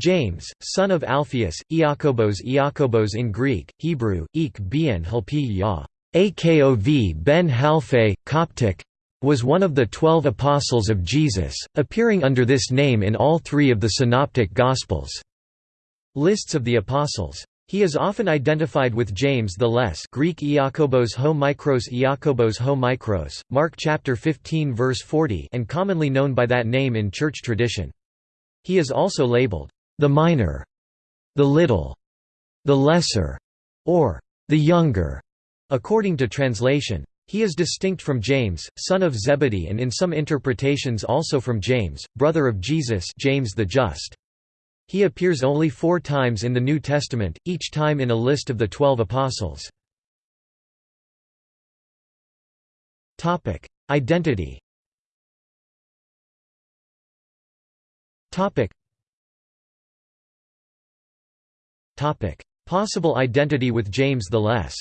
James, son of Alphaeus, Iakobos Iakobos in Greek, Hebrew, ik bien helpi ya, Akov ben Halphe, Coptic, was one of the Twelve Apostles of Jesus, appearing under this name in all three of the Synoptic Gospels. Lists of the Apostles. He is often identified with James the Less Greek Iakobos ho Mikros Iakobos ho Mikros, Mark chapter 15 verse 40 and commonly known by that name in church tradition. He is also labeled, the minor, the little, the lesser, or the younger, according to translation. He is distinct from James, son of Zebedee and in some interpretations also from James, brother of Jesus James the Just. He appears only four times in the New Testament, each time in a list of the Twelve Apostles. Identity Possible identity with James the Less.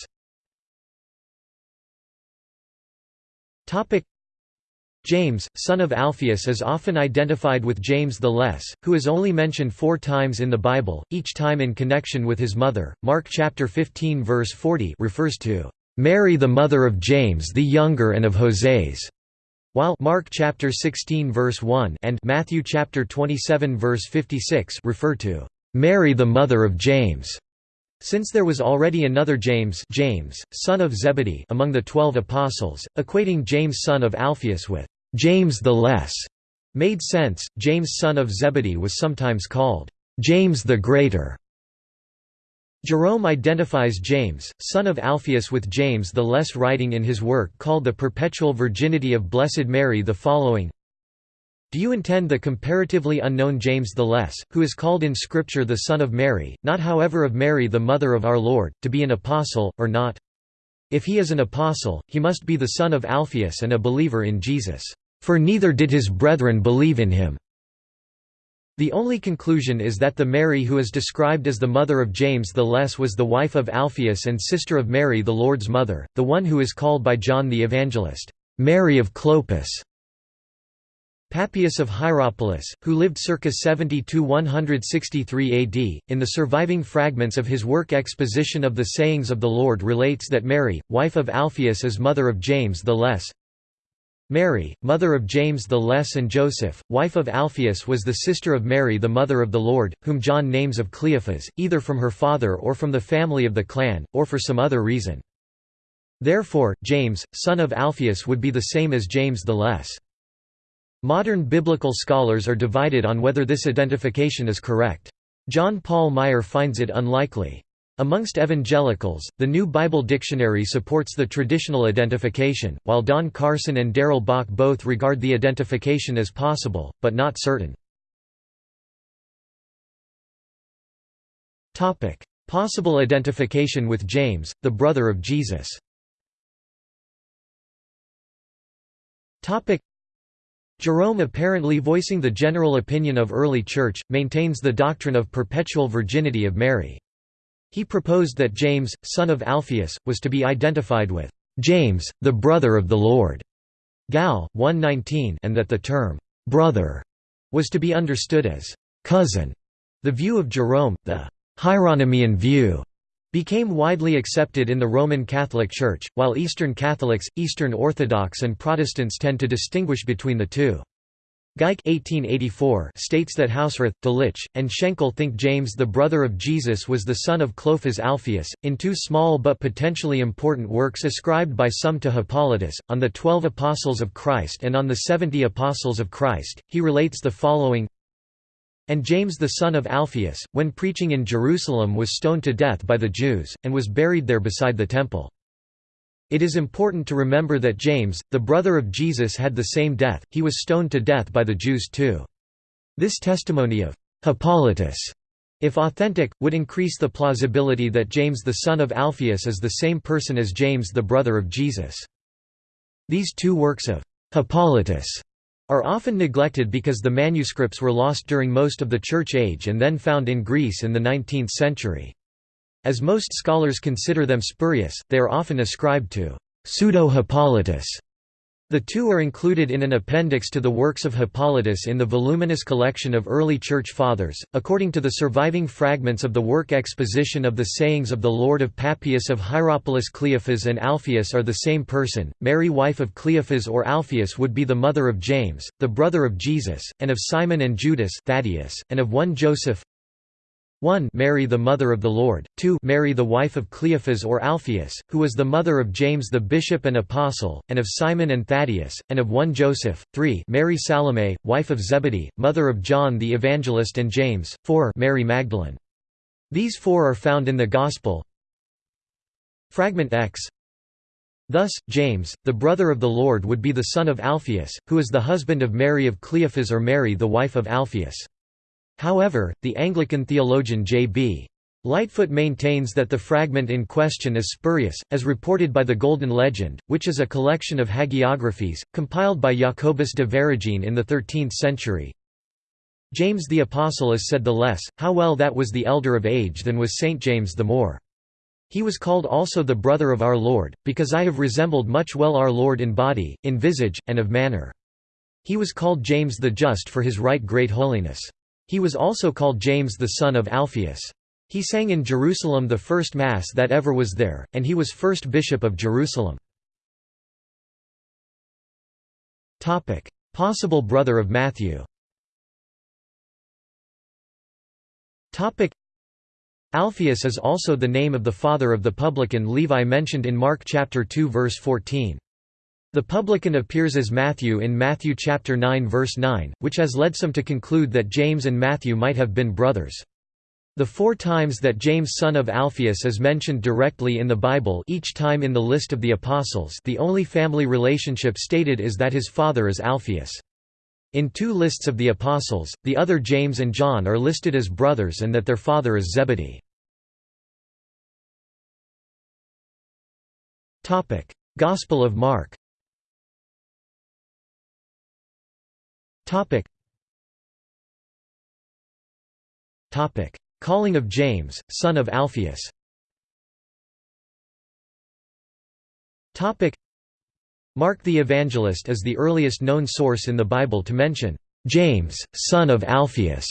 James, son of Alphaeus is often identified with James the Less, who is only mentioned four times in the Bible, each time in connection with his mother. Mark chapter 15 verse 40 refers to Mary the mother of James the younger and of Hoseas, while Mark chapter 16 verse 1 and Matthew chapter 27 verse 56 refer to Mary the mother of James. Since there was already another James, James, son of Zebedee among the twelve apostles, equating James son of Alphaeus with James the Less made sense. James son of Zebedee was sometimes called James the Greater. Jerome identifies James, son of Alphaeus with James the Less writing in his work called The Perpetual Virginity of Blessed Mary the following do you intend the comparatively unknown James the Less, who is called in Scripture the Son of Mary, not however of Mary the Mother of our Lord, to be an apostle, or not? If he is an apostle, he must be the son of Alphaeus and a believer in Jesus, for neither did his brethren believe in him. The only conclusion is that the Mary who is described as the mother of James the Less was the wife of Alphaeus and sister of Mary the Lord's mother, the one who is called by John the Evangelist, Mary of Clopas. Papias of Hierapolis, who lived circa 70–163 AD, in the surviving fragments of his work Exposition of the Sayings of the Lord relates that Mary, wife of Alphaeus is mother of James the Less. Mary, mother of James the Less and Joseph, wife of Alphaeus was the sister of Mary the mother of the Lord, whom John names of Cleophas, either from her father or from the family of the clan, or for some other reason. Therefore, James, son of Alphaeus would be the same as James the Less. Modern biblical scholars are divided on whether this identification is correct. John Paul Meier finds it unlikely. Amongst evangelicals, the New Bible Dictionary supports the traditional identification, while Don Carson and Darrell Bock both regard the identification as possible, but not certain. Possible identification with James, the brother of Jesus Jerome apparently voicing the general opinion of early Church, maintains the doctrine of perpetual virginity of Mary. He proposed that James, son of Alphaeus, was to be identified with James, the brother of the Lord, Gal. 119, and that the term brother was to be understood as cousin. The view of Jerome, the Hieronymian view, became widely accepted in the Roman Catholic Church, while Eastern Catholics, Eastern Orthodox and Protestants tend to distinguish between the two. Geikie 1884 states that Hausrath, Delitzsch, and Schenkel think James the brother of Jesus was the son of Clopas Alphaeus, in two small but potentially important works ascribed by some to Hippolytus, on the Twelve Apostles of Christ and on the Seventy Apostles of Christ, he relates the following and James the son of Alphaeus, when preaching in Jerusalem was stoned to death by the Jews, and was buried there beside the temple. It is important to remember that James, the brother of Jesus had the same death, he was stoned to death by the Jews too. This testimony of Hippolytus, if authentic, would increase the plausibility that James the son of Alphaeus is the same person as James the brother of Jesus. These two works of Hippolytus are often neglected because the manuscripts were lost during most of the Church Age and then found in Greece in the 19th century. As most scholars consider them spurious, they are often ascribed to pseudo-Hippolytus, The two are included in an appendix to the works of Hippolytus in the voluminous collection of early Church Fathers. According to the surviving fragments of the work Exposition of the Sayings of the Lord of Papias of Hierapolis, Cleophas and Alphaeus are the same person. Mary, wife of Cleophas or Alphaeus, would be the mother of James, the brother of Jesus, and of Simon and Judas, Thaddeus, and of one Joseph, 1 Mary the mother of the Lord, 2 Mary the wife of Cleophas or Alphaeus, who was the mother of James the bishop and apostle, and of Simon and Thaddeus, and of one Joseph, 3 Mary Salome, wife of Zebedee, mother of John the Evangelist and James, 4 Mary Magdalene. These four are found in the Gospel. Fragment X Thus, James, the brother of the Lord would be the son of Alphaeus, who is the husband of Mary of Cleophas or Mary the wife of Alphaeus. However, the Anglican theologian J.B. Lightfoot maintains that the fragment in question is spurious, as reported by the Golden Legend, which is a collection of hagiographies, compiled by Jacobus de Voragine in the 13th century. James the Apostle is said the less, how well that was the elder of age than was Saint James the more. He was called also the brother of our Lord, because I have resembled much well our Lord in body, in visage, and of manner. He was called James the Just for his right great holiness. He was also called James the son of Alphaeus. He sang in Jerusalem the first Mass that ever was there, and he was first bishop of Jerusalem. Possible brother of Matthew Alphaeus is also the name of the father of the publican Levi mentioned in Mark chapter 2 verse 14. The publican appears as Matthew in Matthew chapter 9 verse 9, which has led some to conclude that James and Matthew might have been brothers. The four times that James son of Alphaeus is mentioned directly in the Bible each time in the list of the Apostles the only family relationship stated is that his father is Alphaeus. In two lists of the Apostles, the other James and John are listed as brothers and that their father is Zebedee. Gospel of Mark Topic. Topic. Calling of James, son of Alphaeus Topic. Mark the Evangelist is the earliest known source in the Bible to mention James, son of Alphaeus,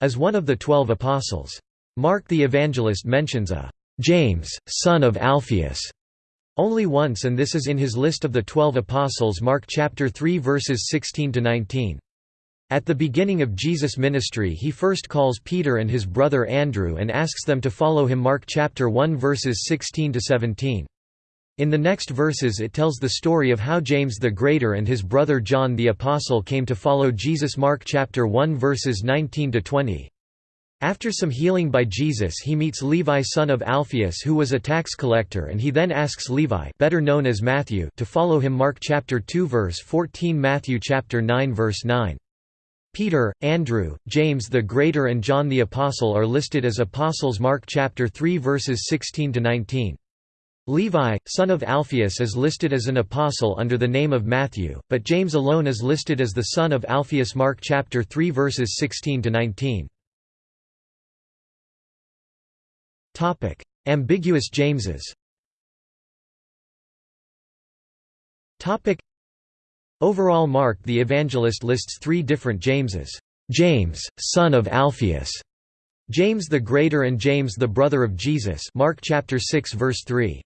as one of the twelve apostles. Mark the Evangelist mentions a James, son of Alphaeus only once and this is in his list of the twelve apostles Mark chapter 3 verses 16–19. At the beginning of Jesus' ministry he first calls Peter and his brother Andrew and asks them to follow him Mark chapter 1 verses 16–17. In the next verses it tells the story of how James the Greater and his brother John the Apostle came to follow Jesus Mark chapter 1 verses 19–20. After some healing by Jesus he meets Levi son of Alphaeus who was a tax collector and he then asks Levi better known as Matthew to follow him Mark chapter 2 verse 14 Matthew chapter 9 verse 9. Peter, Andrew, James the Greater and John the Apostle are listed as apostles Mark chapter 3 verses 16 to 19. Levi, son of Alphaeus is listed as an apostle under the name of Matthew, but James alone is listed as the son of Alphaeus Mark chapter 3 verses 16 to 19. Topic: Ambiguous Jameses. Topic: Overall Mark the Evangelist lists three different Jameses: James, son of Alphaeus, James the Greater and James the brother of Jesus Mark chapter 6 verse 3.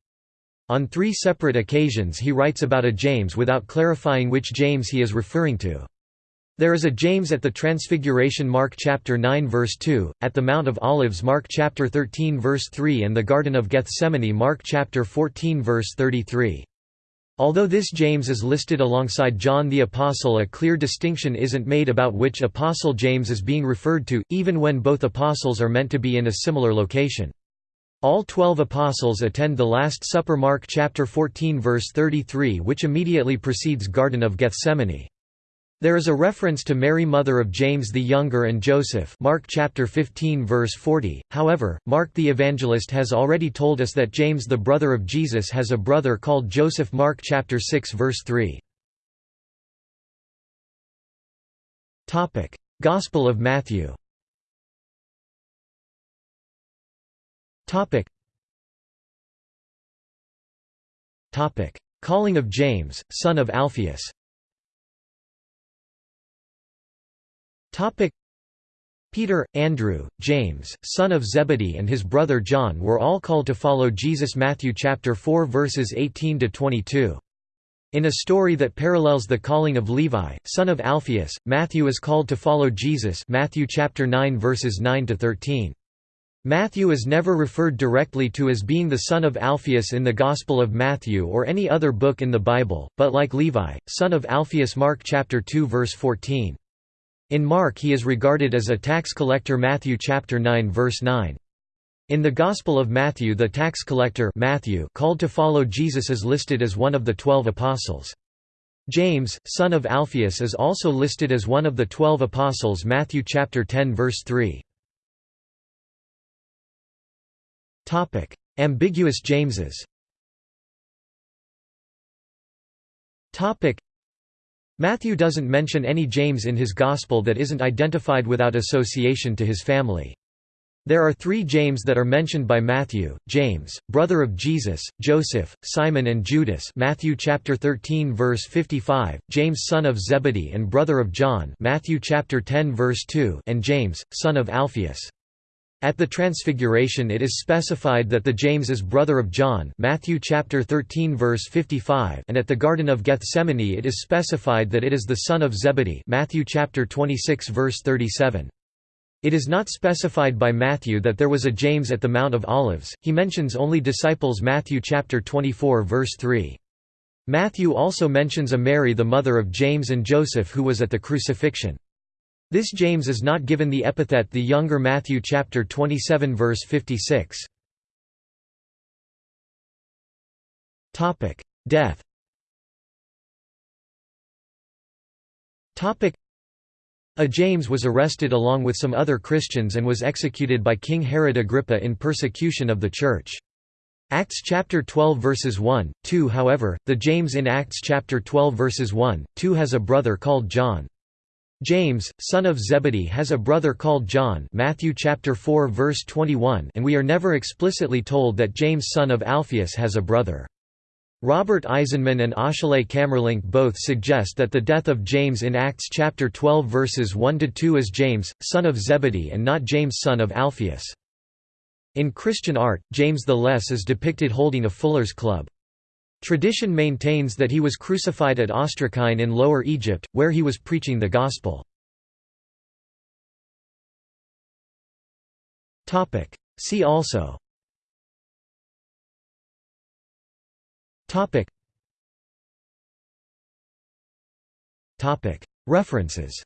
On three separate occasions he writes about a James without clarifying which James he is referring to. There is a James at the Transfiguration Mark chapter 9 verse 2, at the Mount of Olives Mark chapter 13 verse 3 and the Garden of Gethsemane Mark chapter 14 verse 33. Although this James is listed alongside John the Apostle a clear distinction isn't made about which apostle James is being referred to, even when both apostles are meant to be in a similar location. All twelve apostles attend the Last Supper Mark chapter 14 verse 33 which immediately precedes Garden of Gethsemane. There is a reference to Mary mother of James the Younger and Joseph Mark chapter 15 verse 40, however, Mark the Evangelist has already told us that James the brother of Jesus has a brother called Joseph Mark chapter 6 verse 3. Gospel of Matthew. Calling of James, son of Alphaeus Peter, Andrew, James, son of Zebedee and his brother John were all called to follow Jesus Matthew chapter 4 verses 18 to 22 in a story that parallels the calling of Levi, son of Alphaeus, Matthew is called to follow Jesus Matthew chapter 9 verses 9 to 13. Matthew is never referred directly to as being the son of Alphaeus in the Gospel of Matthew or any other book in the Bible, but like Levi, son of Alphaeus Mark chapter 2 verse 14. In Mark he is regarded as a tax collector Matthew chapter 9 verse 9. In the Gospel of Matthew the tax collector Matthew called to follow Jesus is listed as one of the twelve apostles. James, son of Alphaeus is also listed as one of the twelve apostles Matthew chapter 10 verse 3. Ambiguous Jameses Matthew doesn't mention any James in his Gospel that isn't identified without association to his family. There are three James that are mentioned by Matthew: James, brother of Jesus, Joseph, Simon and Judas. Matthew chapter 13 verse 55, James son of Zebedee and brother of John. Matthew chapter 10 verse 2, and James, son of Alphaeus. At the Transfiguration it is specified that the James is brother of John Matthew chapter 13 verse 55 and at the Garden of Gethsemane it is specified that it is the son of Zebedee Matthew chapter 26 verse 37. It is not specified by Matthew that there was a James at the Mount of Olives, he mentions only disciples Matthew chapter 24 verse 3. Matthew also mentions a Mary the mother of James and Joseph who was at the crucifixion. This James is not given the epithet the younger Matthew chapter 27 verse 56. Topic: Death Topic: a James was arrested along with some other Christians and was executed by King Herod Agrippa in persecution of the Church. Acts chapter 12 verses 1, 2 However, the James in Acts chapter 12 verses 1, 2 has a brother called John. James, son of Zebedee has a brother called John Matthew chapter 4 verse 21 and we are never explicitly told that James son of Alphaeus has a brother. Robert Eisenman and Achille Camerlynck both suggest that the death of James in Acts chapter 12 verses 1–2 is James, son of Zebedee and not James son of Alphaeus. In Christian art, James the Less is depicted holding a fuller's club. Tradition maintains that he was crucified at Ostracine in Lower Egypt, where he was preaching the Gospel. See also. References.